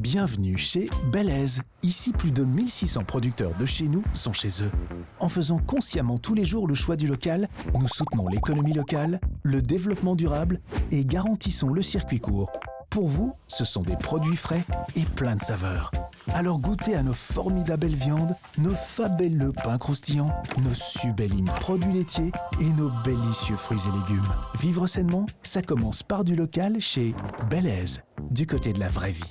Bienvenue chez Belaise. Ici, plus de 1600 producteurs de chez nous sont chez eux. En faisant consciemment tous les jours le choix du local, nous soutenons l'économie locale, le développement durable et garantissons le circuit court. Pour vous, ce sont des produits frais et pleins de saveurs. Alors goûtez à nos formidables viandes, nos fabuleux pains croustillants, nos sublimes produits laitiers et nos délicieux fruits et légumes. Vivre sainement, ça commence par du local chez Belaise, du côté de la vraie vie.